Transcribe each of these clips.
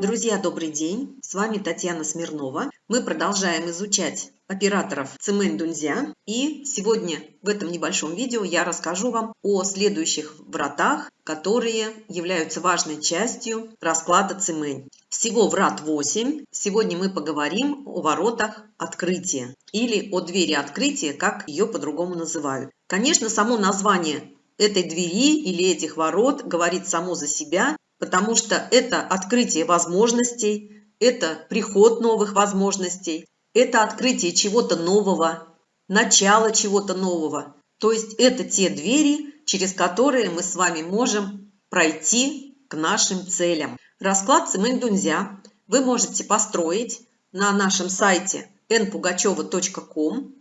Друзья, добрый день! С вами Татьяна Смирнова. Мы продолжаем изучать операторов Цимэнь Дунзя. И сегодня в этом небольшом видео я расскажу вам о следующих вратах, которые являются важной частью расклада Цимэнь. Всего врат 8. Сегодня мы поговорим о воротах открытия или о двери открытия, как ее по-другому называют. Конечно, само название этой двери или этих ворот говорит само за себя, потому что это открытие возможностей, это приход новых возможностей, это открытие чего-то нового, начало чего-то нового. То есть это те двери, через которые мы с вами можем пройти к нашим целям. Расклад Цимэнь-Дунзя вы можете построить на нашем сайте npugacheva.com.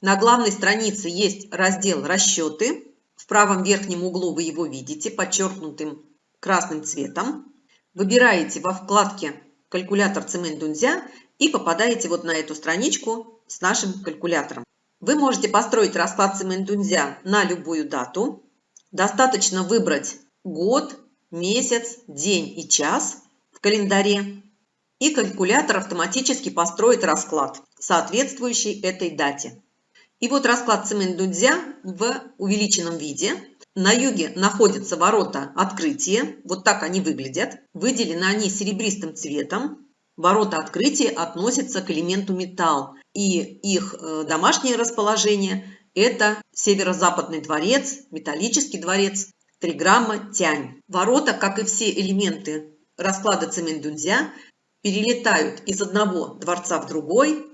На главной странице есть раздел «Расчеты». В правом верхнем углу вы его видите, подчеркнутым красным цветом. Выбираете во вкладке «Калькулятор Цемент Дунзя» и попадаете вот на эту страничку с нашим калькулятором. Вы можете построить расклад Цемент Дунзя на любую дату. Достаточно выбрать год, месяц, день и час в календаре. И калькулятор автоматически построит расклад, соответствующий этой дате. И вот расклад Цемент Дунзя в увеличенном виде – на юге находятся ворота открытия, вот так они выглядят. Выделены они серебристым цветом. Ворота открытия относятся к элементу металл. И их э, домашнее расположение – это северо-западный дворец, металлический дворец, 3 грамма тянь. Ворота, как и все элементы расклада цемендунзя, перелетают из одного дворца в другой.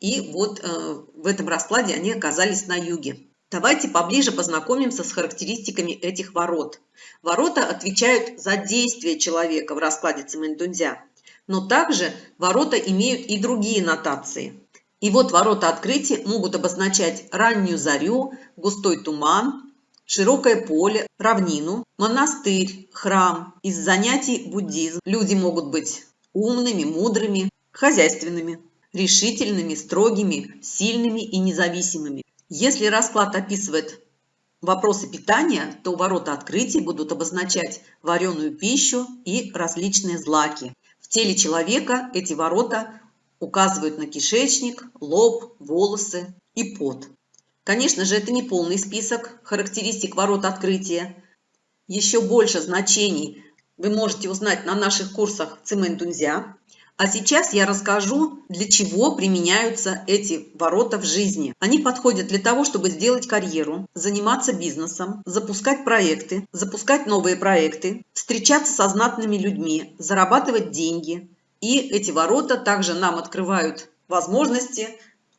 И вот э, в этом раскладе они оказались на юге. Давайте поближе познакомимся с характеристиками этих ворот. Ворота отвечают за действие человека в раскладе Цимэндунзя, но также ворота имеют и другие нотации. И вот ворота открытия могут обозначать раннюю зарю, густой туман, широкое поле, равнину, монастырь, храм. Из занятий буддизм люди могут быть умными, мудрыми, хозяйственными, решительными, строгими, сильными и независимыми. Если расклад описывает вопросы питания, то ворота открытий будут обозначать вареную пищу и различные злаки. В теле человека эти ворота указывают на кишечник, лоб, волосы и пот. Конечно же, это не полный список характеристик ворот открытия. Еще больше значений вы можете узнать на наших курсах Цимэнь-Дунзя. А сейчас я расскажу, для чего применяются эти ворота в жизни. Они подходят для того, чтобы сделать карьеру, заниматься бизнесом, запускать проекты, запускать новые проекты, встречаться со знатными людьми, зарабатывать деньги. И эти ворота также нам открывают возможности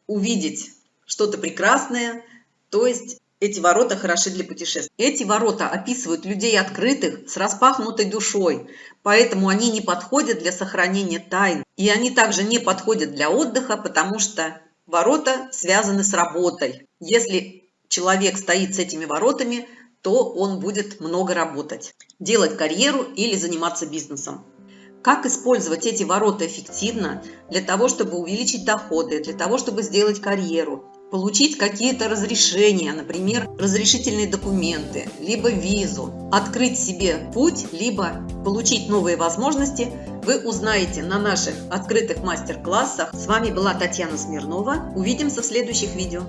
увидеть что-то прекрасное, то есть эти ворота хороши для путешествий. Эти ворота описывают людей открытых, с распахнутой душой, поэтому они не подходят для сохранения тайн. И они также не подходят для отдыха, потому что ворота связаны с работой. Если человек стоит с этими воротами, то он будет много работать, делать карьеру или заниматься бизнесом. Как использовать эти ворота эффективно для того, чтобы увеличить доходы, для того, чтобы сделать карьеру, получить какие-то разрешения, например, разрешительные документы, либо визу, открыть себе путь, либо получить новые возможности, вы узнаете на наших открытых мастер-классах. С вами была Татьяна Смирнова. Увидимся в следующих видео.